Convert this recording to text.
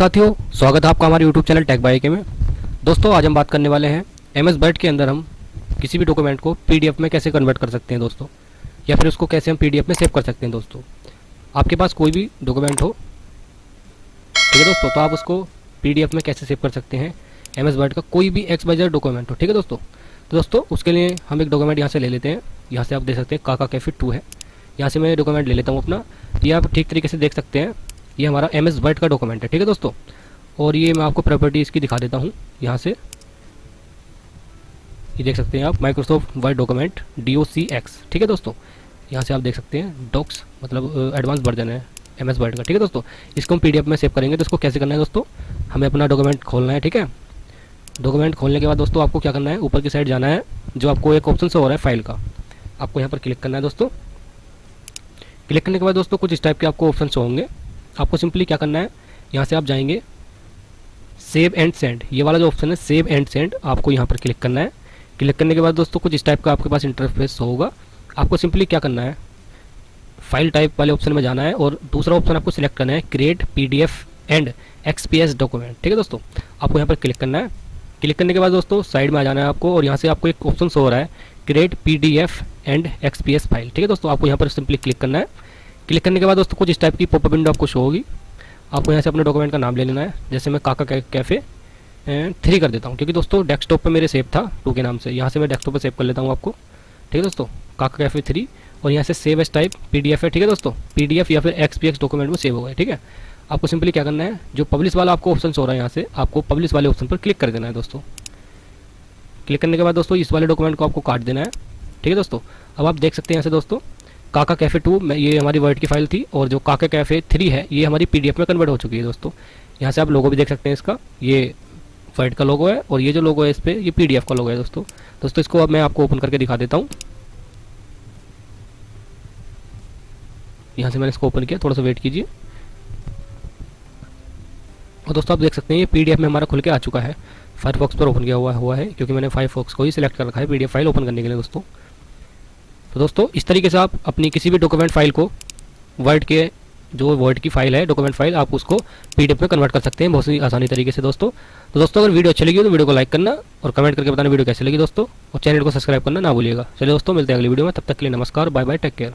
साथियों, स्वागत है आपका हमारे यूट्यूब चैनल टेक बाई के में। दोस्तों, आज हम बात करने वाले हैं एम एस के अंदर हम किसी भी डॉक्यूमेंट को पीडीएफ में कैसे कन्वर्ट कर सकते हैं दोस्तों, या फिर उसको कैसे हम पीडीएफ में सेव कर सकते हैं दोस्तों। आपके पास कोई भी डॉक्यूमेंट हो, ठीक है दोस्तों तो आप उसको पीडीएफ में कैसे सेव कर सकते हैं एम एस का कोई भी एक्स बाइजर डॉक्यूमेंट हो, ठीक है दोस्तों। तो दोस्तों, उसके लिए हम एक डॉक्यूमेंट यहाँ से ले लेते हैं। यहाँ से आप देख सकते हैं काका कैफिट टू है। यहाँ से मैं डॉक्यूमेंट ले लेता हूँ अपना। ये आप ठीक तरीके से देख सकते हैं। ये हमारा एम एस का डॉक्यूमेंट है, ठीक है दोस्तों? और ये मैं आपको प्रॉपर्टी इसकी दिखा देता हूँ, यहाँ से। ये देख सकते हैं आप Microsoft Word document D O C X ठीक है दोस्तों? यहाँ से आप देख सकते हैं डॉक्स मतलब एडवांस वर्जन है एम एस वर्ड का, ठीक है दोस्तों? इसको हम पीडीएफ में सेव करेंगे तो इसको कैसे करना है दोस्तों? हमें अपना डॉक्यूमेंट खोलना है, ठीक है? डॉक्यूमेंट खोलने के बाद दोस्तों आपको क्या करना है? ऊपर की साइड जाना है, जो आपको एक ऑप्शन से हो रहा है फ़ाइल का। आपको यहाँ पर क्लिक करना है दोस्तों। क्लिक करने के बाद दोस्तों कुछ इस टाइप के आपको ऑप्शन होंगे। आपको सिंपली क्या करना है? यहाँ से आप जाएँगे। Save and send. ये वाला जो ऑप्शन है, सेव एंड सेंड, आपको यहाँ पर क्लिक करना है। क्लिक करने के बाद दोस्तों, कुछ इस टाइप का आपके पास इंटरफेस होगा। आपको सिंपली क्या करना है? फ़ाइल टाइप वाले ऑप्शन में जाना है और दूसरा ऑप्शन आपको सिलेक्ट करना है create PDF and XPS document ठीक है दोस्तों? आपको यहाँ पर क्लिक करना है। क्लिक करने के बाद दोस्तों साइड में आ जाना है आपको और यहाँ से आपको एक ऑप्शन हो रहा है create PDF and XPS file ठीक है दोस्तों? आपको यहाँ पर सिंपली क्लिक करना है। क्लिक करने के बाद दोस्तों कुछ इस टाइप की पॉपअप विंडो आपको शो होगी। आपको यहाँ से अपने डॉक्यूमेंट का नाम ले लेना है। जैसे मैं काका कैफ़े थ्री कर देता हूँ। क्योंकि दोस्तों डेस्कटॉप पे मेरे सेव था टू के नाम से। यहाँ से मैं डेस्कटॉप पे सेव कर लेता हूँ आपको। ठीक है दोस्तों? काका कैफ़े थ्री और यहाँ से सेव एस टाइप पीडीएफ है। ठीक है दोस्तों? पीडीएफ या फिर एक्सपीएक्स डॉक्यूमेंट में सेव हो गए। ठीक है? आपको सिंपली क्या करना है? जो पब्लिश वाला आपको ऑप्शन हो रहा है यहाँ से, आपको पब्लिश वाले ऑप्शन पर क्लिक कर देना है दोस्तों। क्लिक करने के बाद दोस्तों इस वाले डॉक्यूमेंट को आपको काट देना है। ठीक है दोस्तों? अब आप देख सकते हैं यहाँ से दोस्तों काका कैफ़े टू ये हमारी वर्ड की फ़ाइल थी और जो काका कैफ़े थ्री है, ये हमारी पीडीएफ में कन्वर्ट हो चुकी है दोस्तों। यहाँ से आप लोगो भी देख सकते हैं इसका। ये वर्ड का लोगो है और ये जो लोगो है इस पर ये पीडीएफ का लोगो है दोस्तों। दोस्तों, इसको अब मैं आपको ओपन करके दिखा देता हूँ। यहाँ से मैंने इसको ओपन किया, थोड़ा सा वेट कीजिए। और दोस्तों, आप देख सकते हैं, ये पीडीएफ में हमारा खुल के आ चुका है। फायरफॉक्स पर ओपन किया हुआ हुआ है, क्योंकि मैंने फायरफॉक्स को ही सिलेक्ट कर रखा है पीडीएफ फ़ाइल ओपन करने के लिए दोस्तों। तो दोस्तों, इस तरीके से आप अपनी किसी भी डॉक्यूमेंट फ़ाइल को वर्ड के जो वर्ड की फ़ाइल है डॉक्यूमेंट फ़ाइल आप उसको पीडीएफ में कन्वर्ट कर सकते हैं बहुत ही आसानी तरीके से दोस्तों। तो दोस्तों, अगर वीडियो अच्छी लगी तो वीडियो को लाइक करना और कमेंट करके बताना वीडियो कैसे लगी दोस्तों। और चैनल को सब्सक्राइब करना ना भूलिएगा। चलिए दोस्तों, मिलते हैं अगली वीडियो में। तब तक के लिए नमस्कार बाय बाय टेक केयर